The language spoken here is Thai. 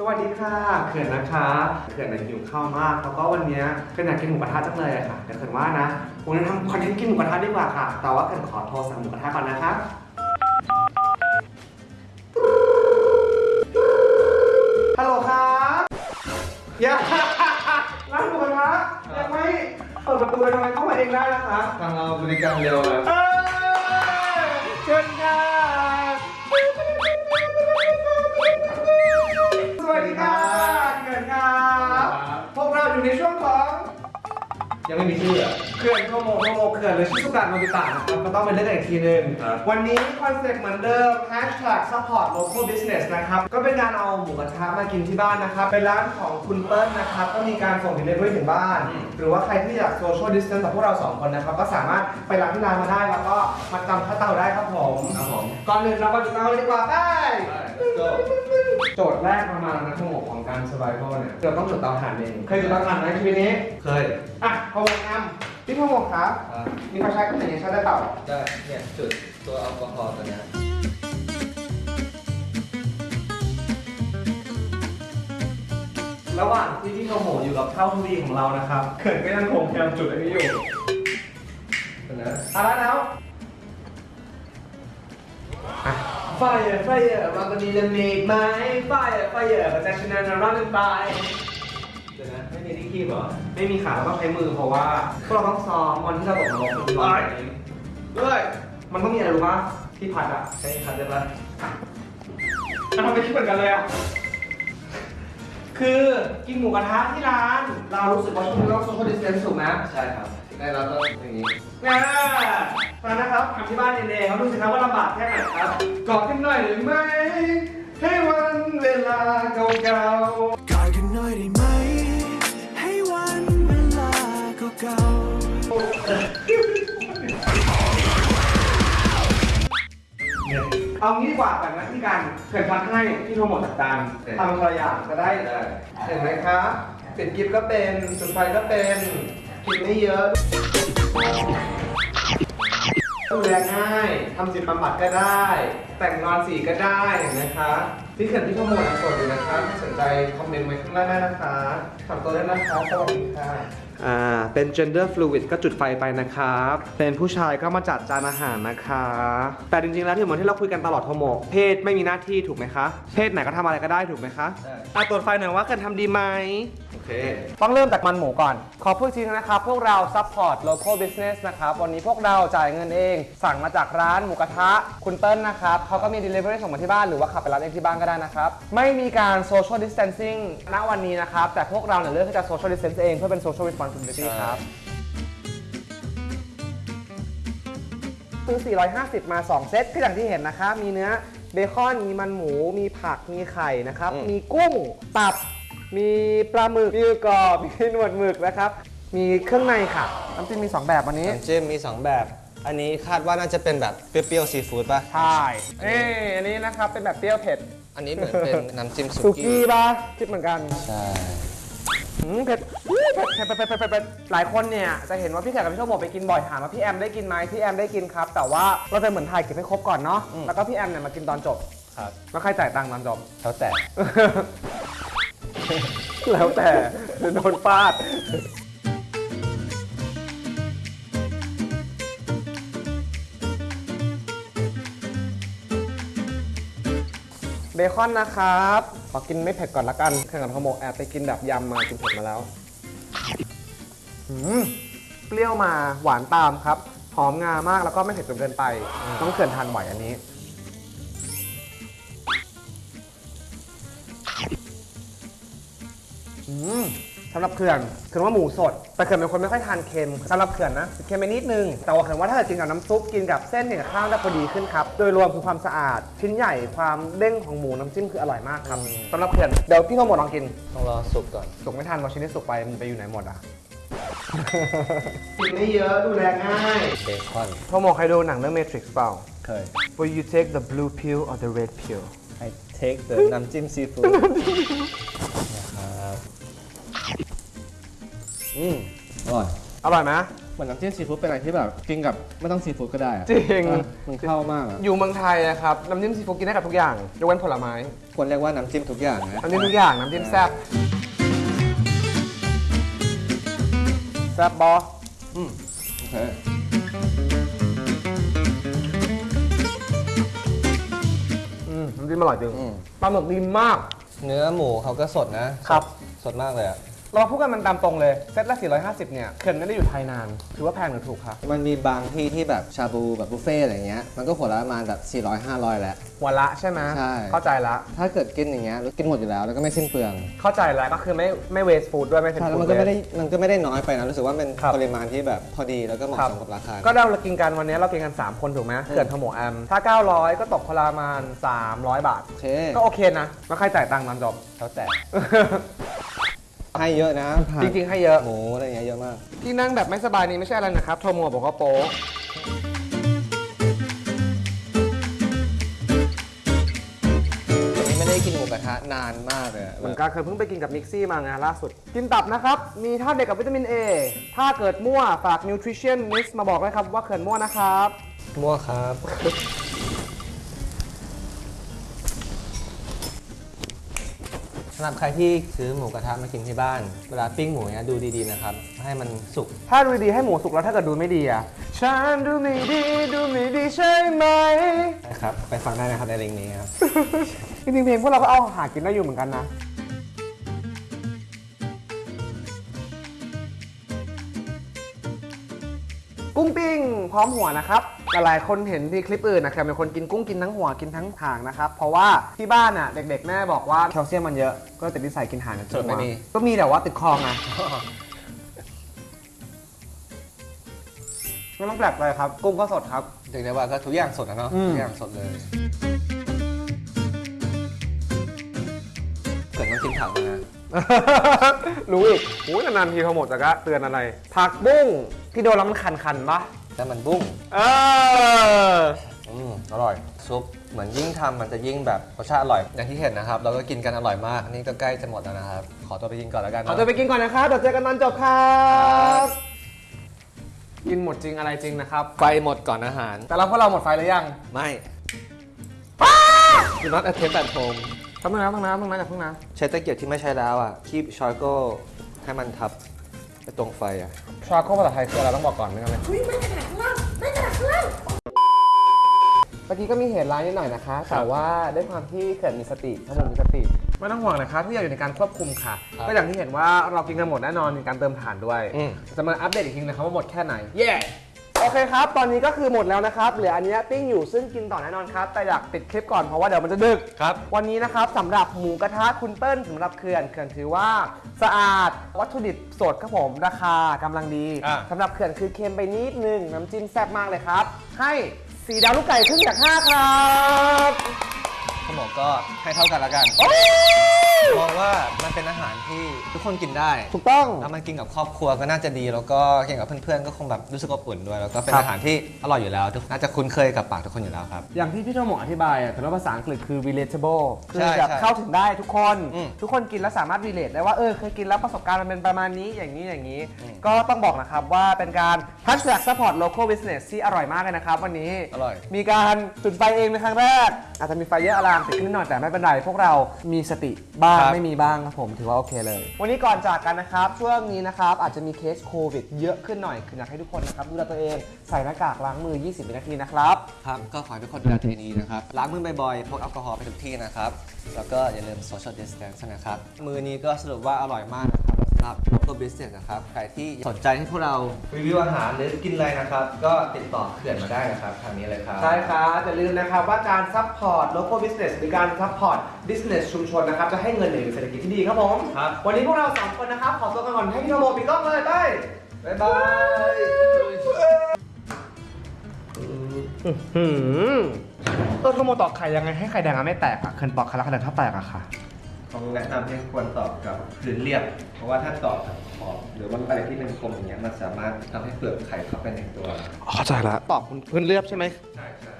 สวัสดีค่ะ เขื่อนนะคะเขื่อนน่ะหิวข้าวมาก แล้วก็วันเนี้ยเขื่อนอยากกินหมูกระทะจังเลยอะค่ะแต่เขื่อนว่านะวันนี้ทำคอนเทนต์กินหมูกระทะดีกว่าค่ะ แต่ว่าเขื่อนขอโทรสั่งหมูกระทะก่อนนะคะ ฮัลโหลครับอย่าร้านหมูกระทะยังไม่เปิดประตูเลยทำไมเข้ามาเองได้นะคะ ทางเราบริการเร็วเลยเอ้ย ยังไม่มีชื่ออะเขื่อนโทโมโทโมเขื่อนหรือชิซุกะโนบิตะนะครับก็ต้องเป็นเรื่องอีกทีหนึ่งครับ วันนี้คอนเซ็ปต์เหมือนเดิม hashtag support local business นะครับ ก็เป็นการเอาหมูกระทะมากินที่บ้านนะครับ เป็นร้านของคุณเปิ้ลนะครับ ก็มีการส่ง delivery ถึงบ้านหรือว่าใครที่อยาก social distance กับพวกเราสองคนนะครับ ก็สามารถไปร้านที่ร้านมาได้ แล้วก็มาจำค่าเตาได้ครับผม ครับผมก่อนอื่นเรามาจุดเตาเลยดีกว่าไป let's go โจทย์แรกประมาณนะทั้งหมดของการ survival เนี่ยเราต้องจุดเตาถ่านเอง เคยจุดเตาถ่านไหมชีวิตนี้ เคย อะพะวงนำพี่พะวงครับอะมีไฟใช้ก็ไหนใช้ได้เปล่า ได้เนี่ยจุดตัวแอลกอฮอล์ตัวเนี้ยระหว่างที่พี่โทโมอยู่กับข้าวทุรีของเรานะครับ เขินก็ยังคงพยายามจุดอันนี้อยู่ ตัวเนี้ยเอาละแล้ว ไฟไฟมาวันนี้จะมีไหมไฟไฟก็จะชนะนรันไปเดี๋ยวนะไม่มีที่คีบเหรอ ไม่มีขาเราต้องใช้มือเพราะว่าพวกเราต้องซ้อมวันที่เราตกนรกมันร้อนเองด้วยมันต้องมีอะไรรู้ปะที่พัดอะใช้คันได้ปะมันทำไปคิดเหมือนกันเลยอะ คือกินหมูกระทะที่ร้าน เรารู้สึกว่าช่วงนี้เราโซเชียลดิสเทนซ์ถูกไหมใช่ครับได้แล้วต้องอย่างนี้อ่ามานะครับทำที่บ้านเองๆเขาดูสิครับว่าลำบากแค่ไหนครับกอดกันหน่อยหรือไม่ให้วันเวลาเก่าก เอางี้ดีกว่าแต่งหน้าที่การเขินพัดให้ที่โทรหมดจัดการทำตัวอย่างจะได้ได้เห็นไหมครับปิดกิฟต์ก็เป็นจุดไฟก็เป็นกินไม่เยอะ ดูแลง่ายทำจิตบำบัดก็ได้ แต่งนอนสีก็ได้เห็นไหมคะพี่เขินพี่โทรหมดสดอยู่นะคะถ้าสนใจคอมเมนต์ไว้ข้างล่างได้นะคะถามตัวได้นะคะสวัสดีค่ะอ่าเป็น gender fluid ก็จุดไฟไปนะครับ เป็นผู้ชายก็มาจัดจานอาหารนะคะ แต่จริงๆ แล้วที่เหมือนที่เราคุยกันตลอดทโมกเพศไม่มีหน้าที่ถูกไหมคะ เพศไหนก็ทำอะไรก็ได้ถูกไหมคะใช่อะตรวจไฟหน่อยว่าเกินทำดีไหมโอ เค ต้องเริ่มจากมันหมูก่อน ขอพูดอีกทีนะครับ พวกเรา support local business นะครับ วันนี้พวกเราจ่ายเงินเอง สั่งมาจากร้านหมูกระทะ คุณเติ้ลนะครับเขาก็มี delivery ส่งมาที่บ้านหรือว่าขับไปรับเองที่บ้านก็ได้นะครับ ไม่มีการ social distancing ณวันนี้นะครับ แต่พวกเราเนี่ยเลือกที่จะ social distance เองเพื่อเป็น social responsibility ใช่ครับซื้อ450 มา 2 เซตก็อย่างที่เห็นนะคะมีเนื้อเบคอน มีมันหมู มีผัก มีไข่นะครับ มีกุ้ง ตับ มีปลาหมึก มีกรอบ มีหนวดหมึกนะครับ มีเครื่องในค่ะ น้ำจิ้มมี 2 แบบวันนี้ น้ำจิ้มมี 2 แบบ อันนี้คาดว่าน่าจะเป็นแบบเปรี้ยวๆซีฟู้ดป่ะ ใช่เอ้อันนี้นะครับ เป็นแบบเปรี้ยวเผ็ด อันนี้เหมือนเป็นน้ำจิ้มสุสุกี้กี้ป่ะคิดเหมือนกัน ใช่หืมเผ็ดอื้อเผ็ดเผ็ดเผ็ดเผ็ดเผ็ดเผ็ดหลายคนเนี่ยจะเห็นว่าพี่แขกกับพี่โชคบอกไปกินบ่อยถามว่าพี่แอมได้กินไหมพี่แอมได้กินครับ แต่ว่าเราจะเหมือนถ่ายเก็บให้ครบก่อนเนาะแล้วก็พี่แอมเนี่ยมากินตอนจบ ครับ แล้วใครจ่ายตังค์ตอนจบ แล้วแต่ แล้วแต่โดนฟาด เบคอนนะครับขอกินไม่เผ็ดก่อนละกันแข่งกับขโมกแอบไปกินแบบยำมากินเผ็ดมาแล้วหืมเปรี้ยวมาหวานตามครับ หอมงามากแล้วก็ไม่เผ็ดจนเกินไป ต้องเขื่อนทานไหวอันนี้ สำหรับเขื่อนเขื่อนว่าหมูสด แต่เขื่อนเป็นคนไม่ค่อยทานเค็มสำหรับเขื่อนนะเค็มไปนิดนึง แต่ว่าเขื่อนว่าถ้าเกิดกินกับน้ำซุปกินกับเส้นกินกับข้าวจะพอดีขึ้นครับ โดยรวมคือความสะอาด ชิ้นใหญ่ความเด้งของหมูน้ำจิ้มคืออร่อยมากครับสำหรับเขื่อนเดี๋ยวพี่โทโมลองกินต้องรอสุกก่อนสุกไม่ทันเพราะชิ้นที่สุกไปมันไปอยู่ไหนหมดอะกินไม่เยอะดูแลง่ายเบคอนโทโมเคยดูหนังเรื่อง Matrix เปล่าเคย Will you take the blue pill or the red pill I take the น้ำจิ้มซีฟู้ด อืมอร่อย อร่อยไหมเหมือนน้ำจิ้มซีฟู้ดเป็นอะไรที่แบบกินกับไม่ต้องซีฟู้ดก็ได้อะจริง เออมันเข้ามากอะอยู่เมืองไทยนะครับ น้ำจิ้มซีฟู้ดกินได้กับทุกอย่างยกเว้นผลไม้ควรเรียกว่าน้ำจิ้มทุกอย่างนะน้ำจิ้มทุกอย่างน้ำจิ้มแซ่บแซ่บบอโอเคอืมน้ำจิ้มอร่อยจริงอืมปลาหมึกดีมาก เนื้อหมูเขาก็สดนะครับ สดมากเลยอะ เรามาพูดกันมันตามตรงเลยเซตละ 450 เนี่ยเขื่อนไม่ได้อยู่ไทยนาน ถือว่าแพงหรือถูกคะมันมีบางที่ที่แบบชาบูแบบบุฟเฟ่ต์อะไรเงี้ย มันก็ขวดละประมาณแบบ 400 500 แล้ว วันละใช่ไหมใช่ เข้าใจละ ถ้าเกิดกินอย่างเงี้ยกินหมดอยู่แล้วแล้วก็ไม่สิ้นเปลืองเข้าใจแล้วก็คือไม่ไม่เวสฟู้ดด้วยไม่เป็นใช่แล้วฟู้มันดก็ไม่เวได้สมันก็ไม่ได้น้อยไปนะ รู้สึกว่าเป็นครับ ปริมาณที่แบบพอดีแล้วก็เหมาะครับสมกับราคา ก็เรากินกันวันนี้เรากินกัน 3 คนถูกไหมเขื่อนทโมแอมถ้า 900 ก็ตกคนละประมาณ300 บาท โอเค ก็โอเคนะแล้วใครจ่ายตังค์นอนจบแล้วแต่ ให้เยอะนะผักจริงๆให้เยอะหมูอะไรเงี้ยเยอะมาก ที่นั่งแบบไม่สบายนี้ไม่ใช่อะไรนะครับโทโมบอกว่าโป๊ะวันนี้ไม่ได้กินหมูกระทะนานมากเลยอะเหมือนกันเคยเพิ่งไปกินกับมิกซี่มาไงล่าสุด กินตับนะครับ มีธาตุเด็กกับวิตามิน A ถ้าเกิดมั่วฝาก Nutrition Mix มาบอกเลยครับว่าเขื่อนมั่วนะครับ มั่วครับ สำหรับใครที่ซื้อหมูกระทะมากินที่บ้าน เวลาปิ้งหมูเนี้ยดูดีๆนะครับ ให้มันสุก ถ้าดูดีๆให้หมูสุกแล้วถ้าเกิดดูไม่ดีอะ ฉันดูไม่ดีดูไม่ดีใช่ไหม นะครับ ไปฟังได้นะครับในลิงก์นี้ครับ จริงๆเพลงพวกเราก็เอาหากินได้อยู่เหมือนกันนะ กุ้งปิ้งพร้อมหัวนะครับ หลายๆ คนเห็นที่คลิปอื่นนะครับเป็นคนกินกุ้งกินทั้งหัวกินทั้งหางนะครับ เพราะว่าที่บ้านอะเด็กๆ แม่บอกว่าแคลเซียมมันเยอะ ก็ติดนิสัยกินหางกับส่วนไม่หัวมีก็มีแต่ว่าติดคอไงไม่ต้องแปลกเลยครับ กุ้งก็สดครับเรียกได้ว่าก็ทุกอย่างสดนะเนาะอืมทุกอย่างสดเลยเกิดต้องกินผักนะรู้อีกโอ้ยนานๆทีเขาหมดแต่ก็เตือนอะไร ผักบุ้งที่โดนแล้วมันคันๆปะ แต่มันบุ้งเอออืมอร่อย ซุปเหมือนยิ่งทำมันจะยิ่งแบบรสชาติอร่อย อย่างที่เห็นนะครับ เราก็กินกันอร่อยมากนี่ก็ใกล้จะหมดแล้วนะครับ ขอตัวไปกินก่อนแล้วกันขอเนาะตัวไปกินก่อนนะครับเดี๋ยวเจอกันตอนจบครับกินหมดจริงอะไรจริงนะครับ ไฟหมดก่อนอาหาร แต่เราพวกเราหมดไฟหรือยังไม่ Do not attempt at home ทำนึงนะทำนะทำนะจากเพิ่งนะใช้ตะเกียบที่ไม่ใช้แล้วอะคีบชาร์โกให้มันทับไป ตรงไฟอะชาโคภาษาไทยคืออะไรต้องบอกก่อนไม่งั้นเลยไม่กระดาษข้างล่างไม่กระดาษข้างล่างเมื่อกี้ก็มีเหตุร้ายนิดหน่อยนะคะ แต่ว่าด้วยความที่เกิดมีสติทั้งหมดมีสติ ไม่ต้องห่วงนะคะทุกอย่างอยู่ในการควบคุมค่ะครับก็อย่างที่เห็นว่าเรากินกันหมดแน่นอนมีการเติมถ่านด้วยอืมจะมาอัปเดตอีกทีนะครับว่าหมดแค่ไหน เย้ โอเคครับ ตอนนี้ก็คือหมดแล้วนะครับ เหลืออันเนี้ยปิ้งอยู่ซึ่งกินต่อแน่นอนครับ แต่อยากปิดคลิปก่อนเพราะว่าเดี๋ยวมันจะดึก ครับ วันนี้นะครับสำหรับหมูกระทะคุณเปิ้ลสำหรับเขื่อนเขื่อนถือว่า สะอาดวัตถุดิบสดครับผมราคากำลังดีอะ สำหรับเขื่อนคือเค็มไปนิดนึงน้ำจิ้มแซ่บมากเลยครับ ให้สีดาวลูกไก่ครึ่งจากห้าครับ ผมบอกก็ให้เท่ากันแล้วกันมองว่ามันเป็นอาหารที่ทุกคนกินได้ถูกต้องแล้วมันกินกับครอบครัวก็น่าจะดี แล้วก็กินกับเพื่อนๆก็คงแบบรู้สึกอบอุ่นด้วยแล้วก็เป็นครับอาหารที่อร่อยอยู่แล้วทุกน่าจะคุ้นเคยกับปากทุกคนอยู่แล้วครับ อย่างที่พี่โทโมอธิบายอะถือว่าภาษาอังกฤษคือ relatable คือใช่แบบใช่เข้าถึงได้ทุกคนอืมทุกคนกินแล้วสามารถ relate ได้ว่าเออเคยกินแล้วประสบการณ์มันเป็นประมาณนี้อย่างนี้อย่างนี้อืมก็ต้องบอกนะครับว่าเป็นการ hashtag support local business ที่อร่อยมากเลยนะครับวันนี้อร่อยมีการจุดไฟเองเป็นครั้งแรกอาจจะมีไฟเยอะอารามติดขึ้นหน่อยแต่ไม่เป็นไรพวกเรามีสติบ้างครับ ไม่มีบ้างครับผมถือว่าโอเคเลย วันนี้ก่อนจากกันนะครับช่วงนี้นะครับอาจจะมีเคสโควิดเยอะขึ้นหน่อยคืออยากให้ทุกคนนะครับดูแลตัวเองใส่หน้ากากล้างมือ 20วินาทีนะครับ ครับก็ขอให้ทุกคนดูแลตัวเองดีนะครับ ล้างมือบ่อยๆพกแอลกอฮอล์ไปทุกที่นะครับ แล้วก็อย่าลืม social distance นะครับ มือนี้ก็สรุปว่าอร่อยมากนะครับสำห รับ local business นะครับ ใครที่สนใจให้พวกเรารีวิวอาหารหรือกินอะไรนะครับ ก็ติดต่อเขื่อนมาได้นะครับทางนี้เลยครับใช่ครับอย่าลืมนะครับว่าการซัพพอร์ต local business หรือการซัพพอร์ต business ชุมชนนะครับ จะให้เงินหรือเศรษฐกิจที่ดีครับผมครับวันนี้พวกเราสองคนนะครับ ขอตัวกันก่อนให้พี่โทโมปิดกล้องเลยไป bye bye เออโทโมตอกไข่ยังไงให้ไข่แดงอะไม่แตกอะเขื่อนตอกไข่แล้วไข่แดงถ้าแตกอะค่ะ ผมแนะนำให้ควรตอกกับพื้นเรียบ เพราะว่าถ้าตอบกับขอบหรือว่าอะไรที่เป็นคมอย่างเงี้ยมันสามารถทำให้เปลือกไข่เข้าไปในตัว เข้าใจละตอบพื้นเรียบใช่ไหม ใช่ใช่